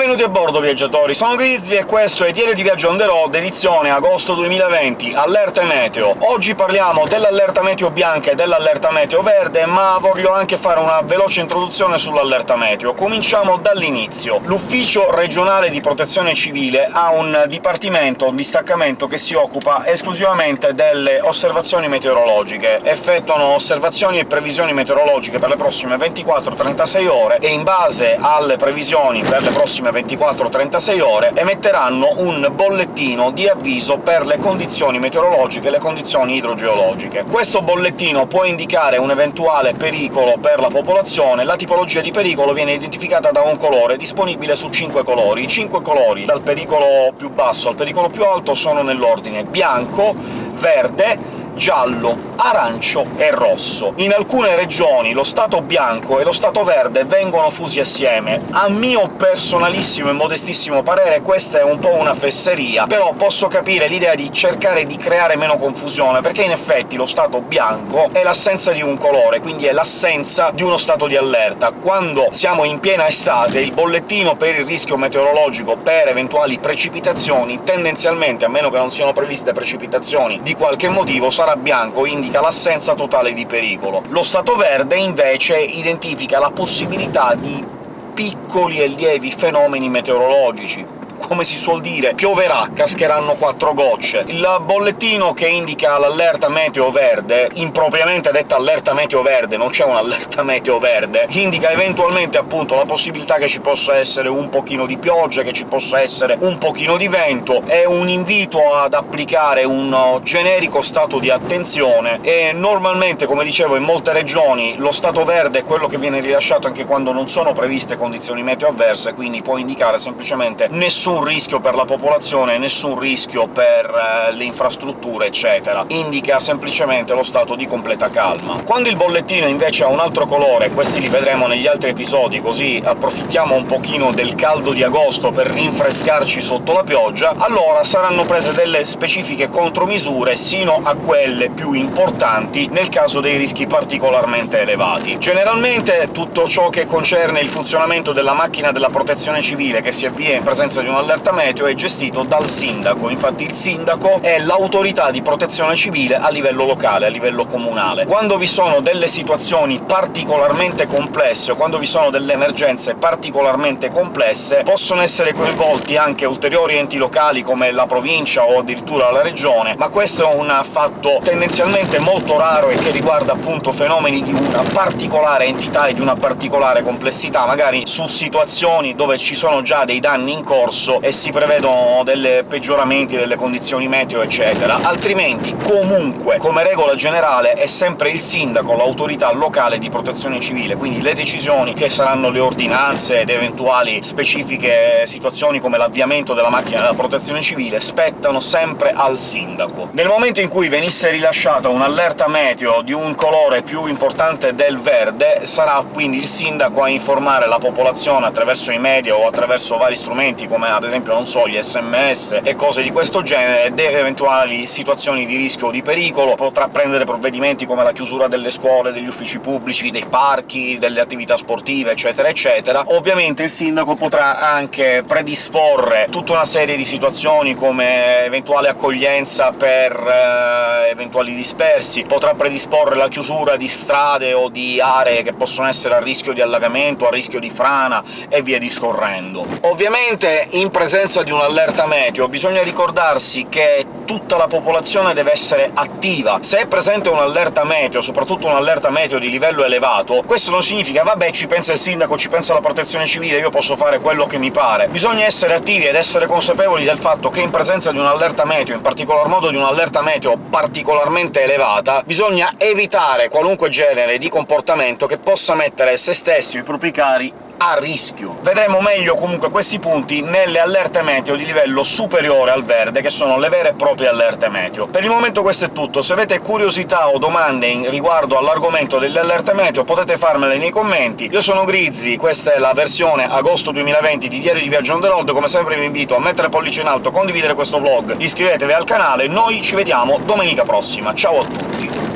Benvenuti a bordo, viaggiatori! Sono Grizzly e questo è Diario di Viaggio on the road, edizione agosto 2020, allerte meteo. Oggi parliamo dell'allerta meteo bianca e dell'allerta meteo verde, ma voglio anche fare una veloce introduzione sull'allerta meteo. Cominciamo dall'inizio. L'Ufficio regionale di protezione civile ha un dipartimento, un distaccamento che si occupa esclusivamente delle osservazioni meteorologiche. Effettuano osservazioni e previsioni meteorologiche per le prossime 24-36 ore, e in base alle previsioni per le prossime 24-36 ore emetteranno un bollettino di avviso per le condizioni meteorologiche e le condizioni idrogeologiche. Questo bollettino può indicare un eventuale pericolo per la popolazione, la tipologia di pericolo viene identificata da un colore, disponibile su 5 colori. I 5 colori, dal pericolo più basso al pericolo più alto, sono nell'ordine bianco, verde, giallo, arancio e rosso. In alcune regioni lo stato bianco e lo stato verde vengono fusi assieme. A mio personalissimo e modestissimo parere questa è un po' una fesseria, però posso capire l'idea di cercare di creare meno confusione, perché in effetti lo stato bianco è l'assenza di un colore, quindi è l'assenza di uno stato di allerta. Quando siamo in piena estate, il bollettino per il rischio meteorologico per eventuali precipitazioni, tendenzialmente, a meno che non siano previste precipitazioni di qualche motivo, sarà sarà bianco indica l'assenza totale di pericolo. Lo stato verde, invece, identifica la possibilità di piccoli e lievi fenomeni meteorologici, come si suol dire, pioverà, cascheranno quattro gocce. Il bollettino che indica l'allerta meteo verde, impropriamente detta allerta meteo verde, non c'è un'allerta meteo verde, indica eventualmente appunto la possibilità che ci possa essere un pochino di pioggia, che ci possa essere un pochino di vento, è un invito ad applicare un generico stato di attenzione, e normalmente, come dicevo, in molte regioni lo stato verde è quello che viene rilasciato anche quando non sono previste condizioni meteo avverse, quindi può indicare semplicemente nessun nessun rischio per la popolazione, nessun rischio per eh, le infrastrutture, eccetera. Indica semplicemente lo stato di completa calma. Quando il bollettino invece ha un altro colore, questi li vedremo negli altri episodi, così approfittiamo un pochino del caldo di agosto per rinfrescarci sotto la pioggia, allora saranno prese delle specifiche contromisure sino a quelle più importanti nel caso dei rischi particolarmente elevati. Generalmente tutto ciò che concerne il funzionamento della macchina della protezione civile che si avvia in presenza di un l'allerta meteo è gestito dal sindaco, infatti il sindaco è l'autorità di protezione civile a livello locale, a livello comunale. Quando vi sono delle situazioni particolarmente complesse, o quando vi sono delle emergenze particolarmente complesse, possono essere coinvolti anche ulteriori enti locali come la provincia o addirittura la regione, ma questo è un fatto tendenzialmente molto raro e che riguarda appunto fenomeni di una particolare entità e di una particolare complessità, magari su situazioni dove ci sono già dei danni in corso e si prevedono delle peggioramenti delle condizioni meteo, eccetera. Altrimenti, comunque, come regola generale, è sempre il sindaco, l'autorità locale di protezione civile, quindi le decisioni che saranno le ordinanze ed eventuali specifiche situazioni come l'avviamento della macchina della protezione civile spettano sempre al sindaco. Nel momento in cui venisse rilasciata un'allerta meteo di un colore più importante del verde, sarà quindi il sindaco a informare la popolazione attraverso i media o attraverso vari strumenti come ad esempio, non so, gli sms e cose di questo genere, ed eventuali situazioni di rischio o di pericolo, potrà prendere provvedimenti come la chiusura delle scuole, degli uffici pubblici, dei parchi, delle attività sportive, eccetera eccetera. Ovviamente il sindaco potrà anche predisporre tutta una serie di situazioni come eventuale accoglienza per eh, eventuali dispersi, potrà predisporre la chiusura di strade o di aree che possono essere a rischio di allagamento, a rischio di frana, e via discorrendo. Ovviamente in presenza di un'allerta meteo bisogna ricordarsi che tutta la popolazione deve essere attiva. Se è presente un'allerta meteo, soprattutto un'allerta meteo di livello elevato, questo non significa «vabbè, ci pensa il sindaco, ci pensa la protezione civile, io posso fare quello che mi pare». Bisogna essere attivi ed essere consapevoli del fatto che in presenza di un'allerta meteo, in particolar modo di un'allerta meteo particolarmente elevata, bisogna evitare qualunque genere di comportamento che possa mettere se stessi o i propri cari a rischio. Vedremo meglio comunque questi punti nelle allerte meteo di livello superiore al verde, che sono le vere e proprie allerte meteo. Per il momento questo è tutto, se avete curiosità o domande riguardo all'argomento delle allerte meteo potete farmele nei commenti. Io sono Grizzly, questa è la versione agosto 2020 di Diario di Viaggio on the road, come sempre vi invito a mettere pollice in alto, condividere questo vlog, iscrivetevi al canale, noi ci vediamo domenica prossima. Ciao a tutti!